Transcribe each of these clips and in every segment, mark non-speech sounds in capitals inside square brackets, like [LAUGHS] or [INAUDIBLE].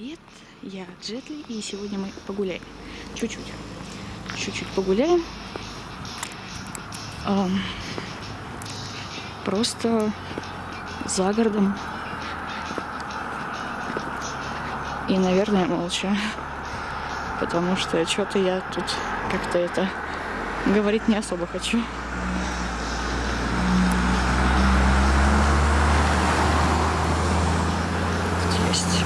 привет! Я Джетли, и сегодня мы погуляем. Чуть-чуть. Чуть-чуть погуляем. Ам, просто за городом. И, наверное, молча. Потому что что-то я тут как-то это говорить не особо хочу. Тут есть.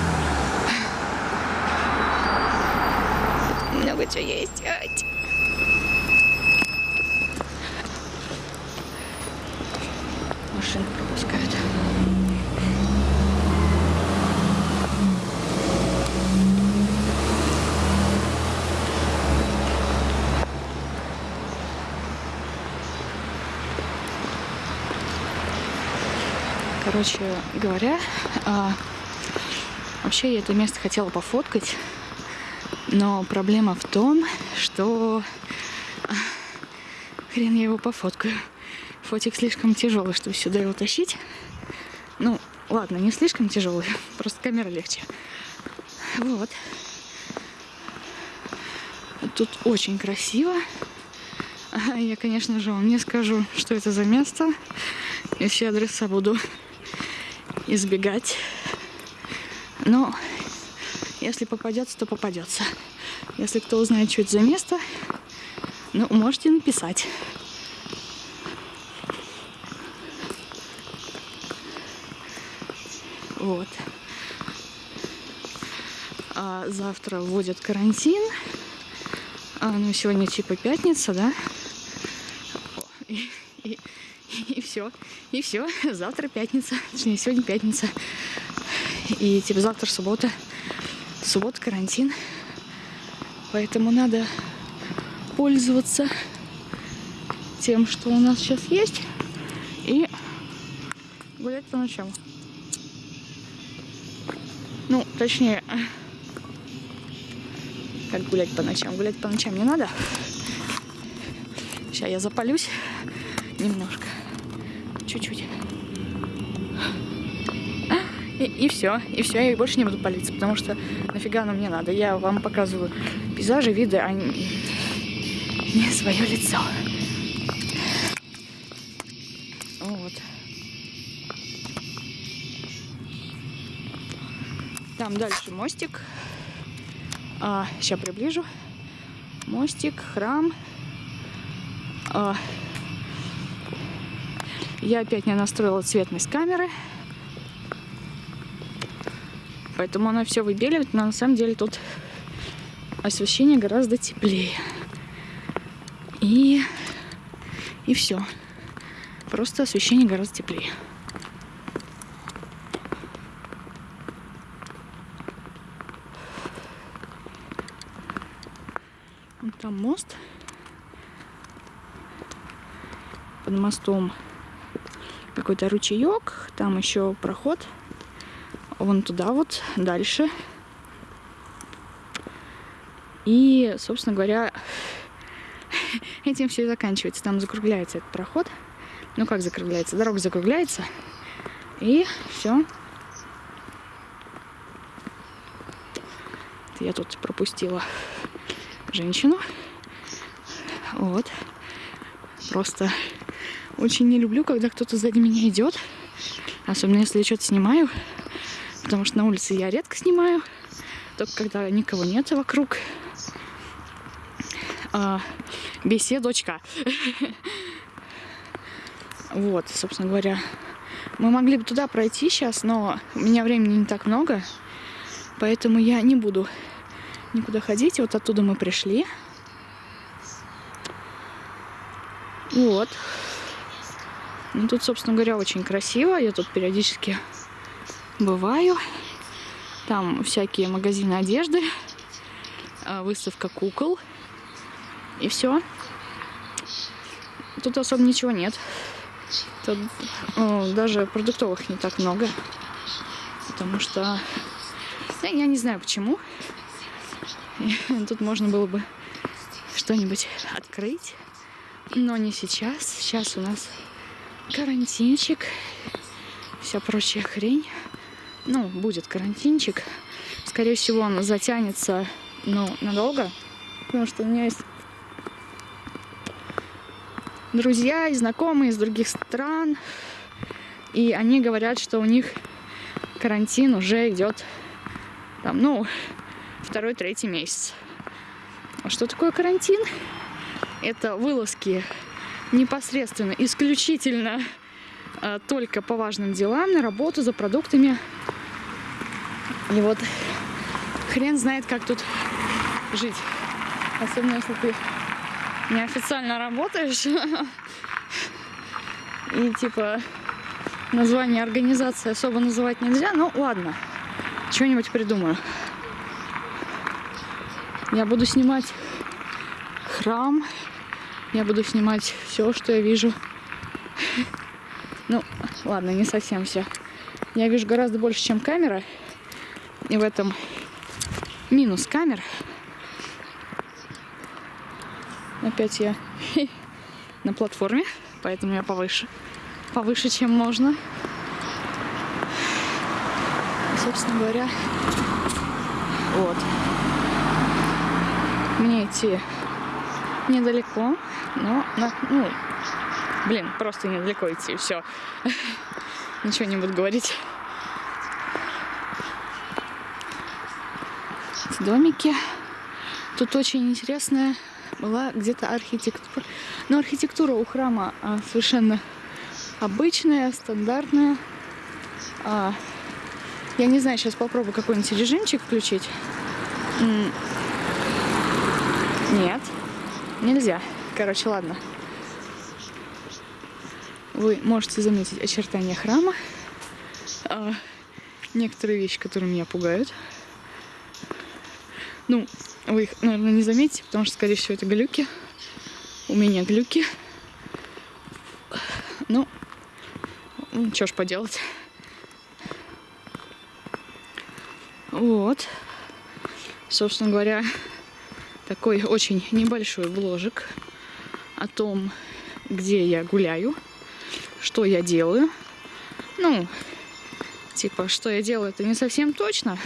Чего есть. Машины пропускают. Короче говоря, а, вообще я это место хотела пофоткать, но проблема в том, что а, хрен я его пофоткаю. Фотик слишком тяжелый, чтобы сюда его тащить. Ну, ладно, не слишком тяжелый, [LAUGHS] просто камера легче. Вот. Тут очень красиво. А, Я, конечно же, вам не скажу, что это за место. Я все адреса буду [LAUGHS] избегать. Но если попадется, то попадется. Если кто узнает, что это за место, ну, можете написать. Вот. А завтра вводят карантин. А, ну, сегодня типа пятница, да? И, и, и все. И все. Завтра пятница. Точнее, сегодня пятница. И типа завтра суббота. Суббота карантин. Поэтому надо пользоваться тем, что у нас сейчас есть. И гулять по ночам. Ну, точнее, как гулять по ночам. Гулять по ночам не надо. Сейчас я запалюсь немножко. Чуть-чуть. И, все. И все, я больше не буду палиться, потому что нафига оно мне надо. Я вам показываю пейзажи, виды, а не свое лицо. Вот. Там дальше мостик. А, сейчас приближу. Мостик, храм. А, я опять не настроила цветность камеры. Поэтому она все выбеливает, но на самом деле тут освещение гораздо теплее. И, и все. Просто освещение гораздо теплее. Вон Там мост. Под мостом какой-то ручеек. Там еще проход. Вон туда вот, дальше. И, собственно говоря, [LAUGHS] этим все и заканчивается. Там закругляется этот проход. Ну как закругляется? Дорога закругляется. И все. Я тут пропустила женщину. Вот. Просто очень не люблю, когда кто-то сзади меня идет. Особенно если я что-то снимаю. Потому что на улице я редко снимаю. Только когда никого нет вокруг. А, беседочка. [LAUGHS] Вот, собственно говоря. Мы могли бы туда пройти сейчас, но у меня времени не так много. Поэтому я не буду никуда ходить. Вот оттуда мы пришли. Вот. Ну, тут, собственно говоря, очень красиво. Я тут периодически бываю. Там всякие магазины одежды, а, выставка кукол. И все. Тут особо ничего нет. Тут ну, даже продуктовых не так много. Потому что... Я, я не знаю почему. [LAUGHS] Тут можно было бы что-нибудь открыть. Но не сейчас. Сейчас у нас карантинчик. Вся прочая хрень. Ну, будет карантинчик. Скорее всего, он затянется, ну, надолго. Потому что у меня есть друзья и знакомые из других стран. И они говорят, что у них карантин уже идет там, ну, второй, третий месяц. А что такое карантин? Это вылазки непосредственно, исключительно э, только по важным делам, на работу, за продуктами. И вот хрен знает, как тут жить. Особенно, если ты неофициально работаешь. И типа название организации особо называть нельзя. Ну ладно, что-нибудь придумаю. Я буду снимать храм. Я буду снимать все, что я вижу. Ну, ладно, не совсем все. Я вижу гораздо больше, чем камера. И в этом минус камер. Опять я [LAUGHS] на платформе, поэтому я повыше. Повыше, чем можно. Собственно говоря, вот. Мне идти недалеко, но, на, ну, блин, просто недалеко идти, все. [LAUGHS] Ничего не буду говорить. Домики. Тут очень интересная была где-то архитектура. Но архитектура у храма а, совершенно обычная, стандартная. А, я не знаю, сейчас попробую какой-нибудь режимчик включить. Нет, нельзя. Короче, ладно. Вы можете заметить очертания храма. А, некоторые вещи, которые меня пугают. Ну, вы их, наверное, не заметите, потому что, скорее всего, это глюки. У меня глюки. Ну, что ж поделать. Вот. Собственно говоря, такой очень небольшой бложик о том, где я гуляю, что я делаю. Ну, типа, что я делаю, это не совсем точно,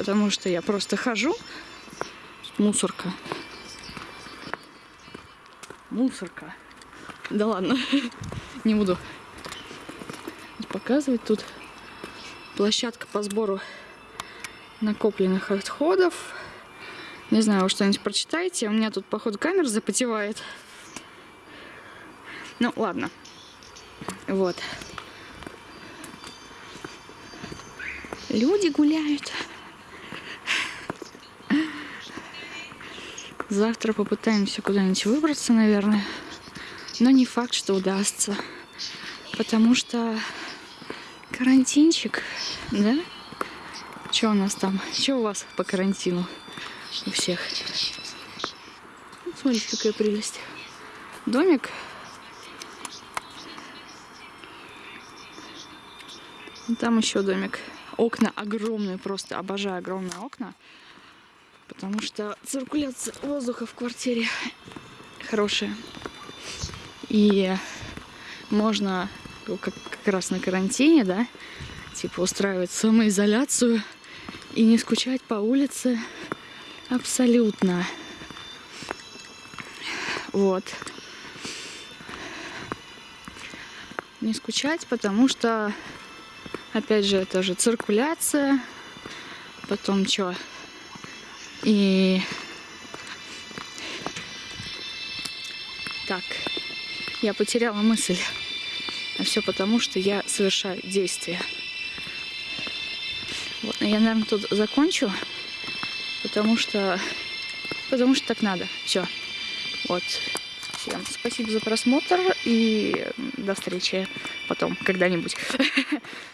потому что я просто хожу. Мусорка. Мусорка. Да ладно, [LAUGHS] не буду показывать. Тут площадка по сбору накопленных отходов. Не знаю, вы что-нибудь прочитаете. У меня тут, походу, камера запотевает. Ну, ладно. Вот. Люди гуляют. Завтра попытаемся куда-нибудь выбраться, наверное. Но не факт, что удастся. Потому что карантинчик, да? Что у нас там? Что у вас по карантину у всех? Смотрите, какая прелесть. Домик. Там еще домик. Окна огромные просто. Обожаю огромные окна потому что циркуляция воздуха в квартире хорошая. И можно как, как раз на карантине, да, типа устраивать самоизоляцию и не скучать по улице абсолютно. Вот. Не скучать, потому что, опять же, это же циркуляция. Потом что? И так, я потеряла мысль. А все потому, что я совершаю действия. Вот, я, наверное, тут закончу, потому что, потому что так надо. Все. Вот. Всем спасибо за просмотр и до встречи потом, когда-нибудь. [LAUGHS]